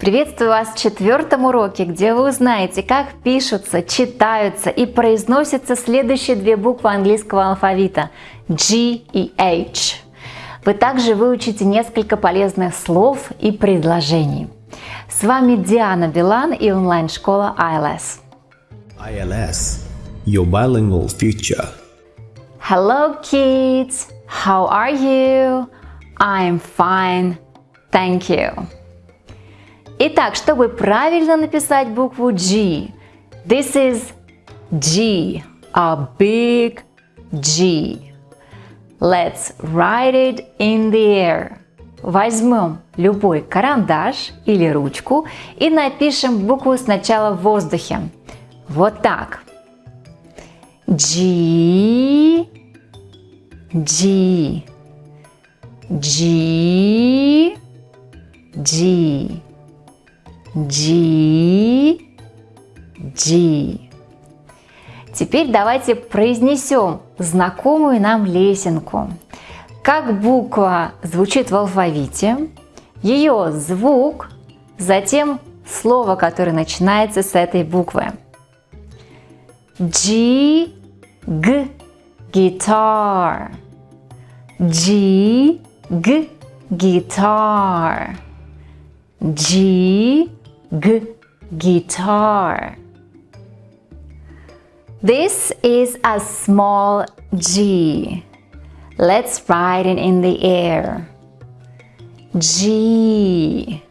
Приветствую вас в четвертом уроке, где вы узнаете, как пишутся, читаются и произносятся следующие две буквы английского алфавита G и H. Вы также выучите несколько полезных слов и предложений. С вами Диана Билан и онлайн-школа ILS. ILS, your bilingual future. Hello kids! How are you? I'm fine. Thank you. Итак, чтобы правильно написать букву G, this is G, a big G. Let's write it in the air. Возьмем любой карандаш или ручку и напишем букву сначала в воздухе. Вот так. G, G, G, G, G, G. Теперь давайте произнесем знакомую нам лесенку. Как буква звучит в алфавите, ее звук, затем слово, которое начинается с этой буквы. G, G, guitar. G, G, guitar. G, G, guitar. This is a small G. Let's write it in the air. G,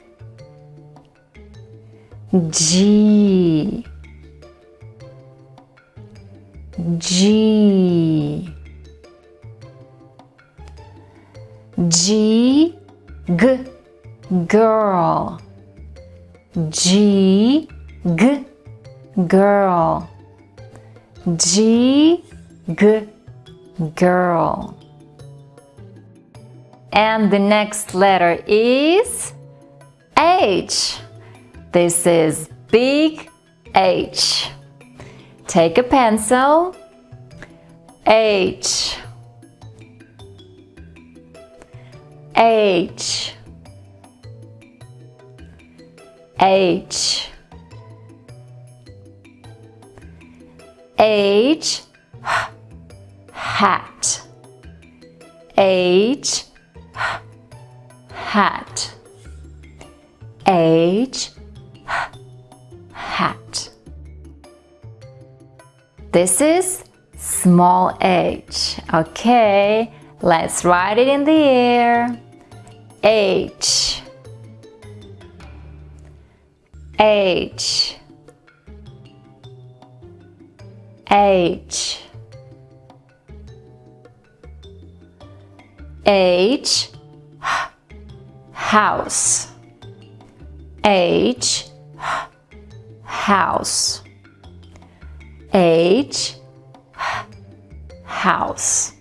G, G, G, G, girl. G, G, girl. G, G, girl. And the next letter is H. This is big H. Take a pencil. H. H. H. H. Hat. H. Hat. H. Hat. This is small h. Okay, let's write it in the air. H. H. H. H. House. H. House. H. House.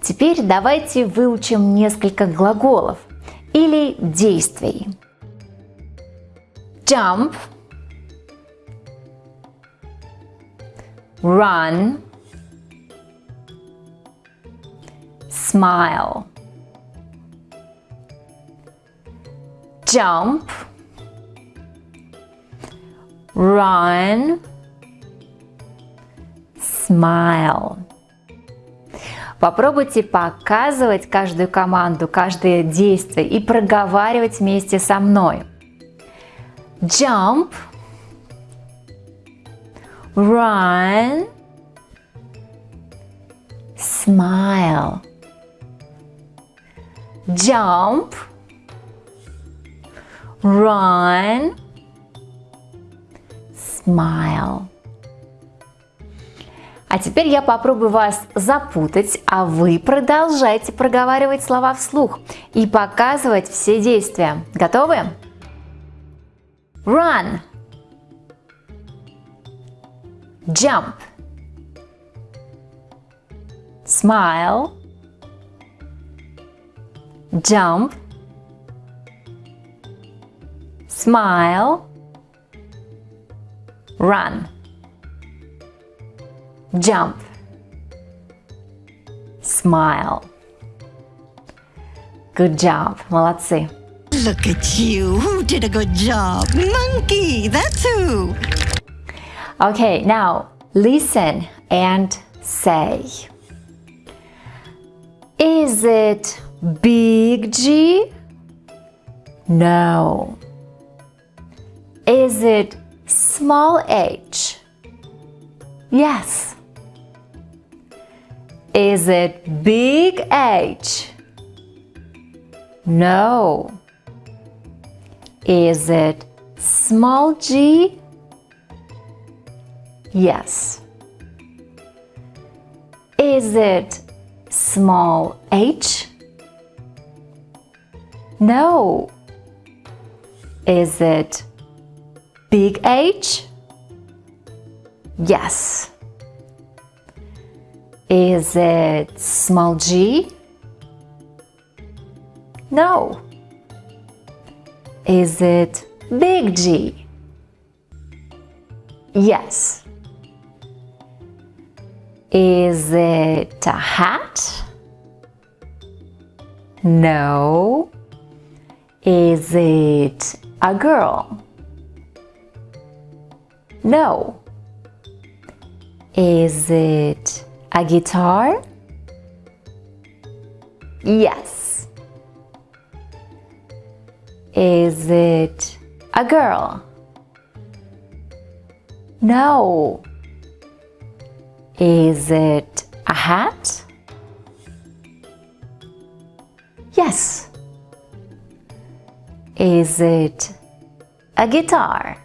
Теперь давайте выучим несколько глаголов или действий. Jump, run, smile. Jump, run, smile. Попробуйте показывать каждую команду, каждое действие и проговаривать вместе со мной. Jump, run, smile. Jump, run, smile. А теперь я попробую вас запутать, а вы продолжайте проговаривать слова вслух и показывать все действия. Готовы? Run. Jump. Smile. Jump. Smile. Run. Jump. Smile. Good job. Молодцы. Look at you. Who did a good job? Monkey, that's who. Okay, now listen and say. Is it big G? No. Is it small h? Yes. Is it big H? No. Is it small g? Yes. Is it small h? No. Is it big H? Yes. Is it small g? No. Is it big G? Yes. Is it a hat? No. Is it a girl? No. Is it a guitar? Yes. Is it a girl? No. Is it a hat? Yes. Is it a guitar?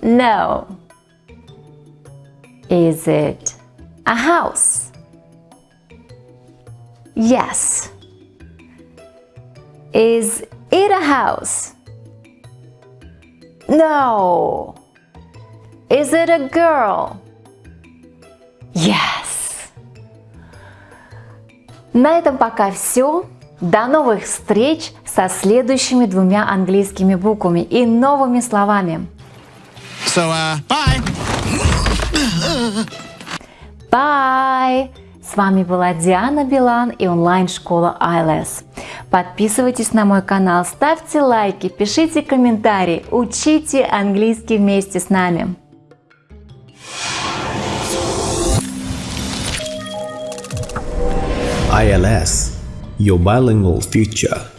No. Is it a house? Yes. Is it a house? No. Is it a girl? Yes. На этом пока все. До новых встреч со следующими двумя английскими буквами и новыми словами. So, uh, bye. Bye! С вами была Диана Билан и онлайн-школа ILS. Подписывайтесь на мой канал, ставьте лайки, пишите комментарии, учите английский вместе с нами. ILS, your bilingual future.